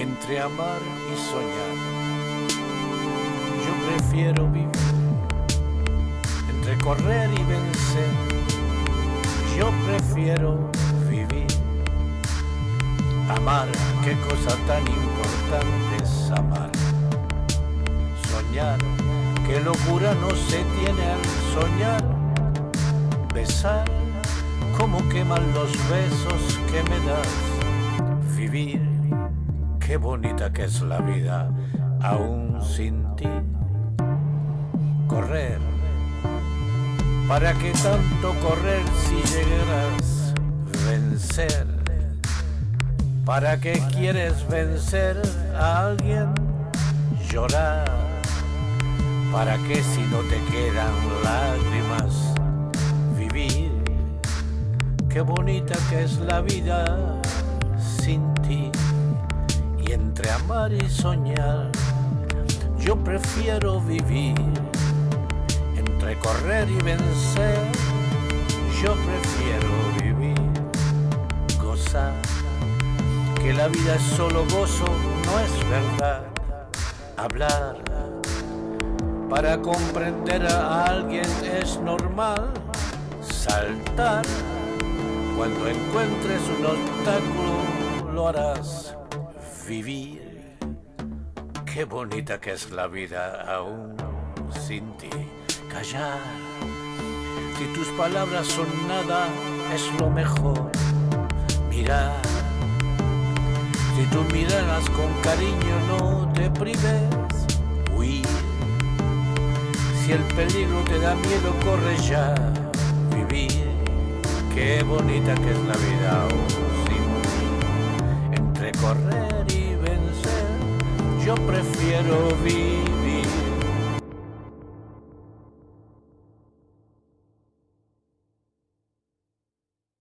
entre amar y soñar. Yo prefiero vivir entre correr y vencer. Yo prefiero vivir. Amar, qué cosa tan importante es amar. Soñar, qué locura no se tiene al soñar. Besar, cómo queman los besos que me das. Vivir, qué bonita que es la vida, aún sin ti. Correr, ¿para qué tanto correr si llegarás vencer? ¿Para qué quieres vencer a alguien? Llorar. ¿Para qué si no te quedan lágrimas? Vivir. Qué bonita que es la vida sin ti. Amar y soñar, yo prefiero vivir. Entre correr y vencer, yo prefiero vivir. Gozar que la vida es solo gozo, no es verdad. Hablar para comprender a alguien es normal. Saltar cuando encuentres un obstáculo lo harás. Vivir, qué bonita que es la vida aún sin ti. Callar, si tus palabras son nada, es lo mejor. Mirar si tú miraras con cariño no te prives, huir. Si el peligro te da miedo, corre ya, vivir. Qué bonita que es la vida yo prefiero vivir.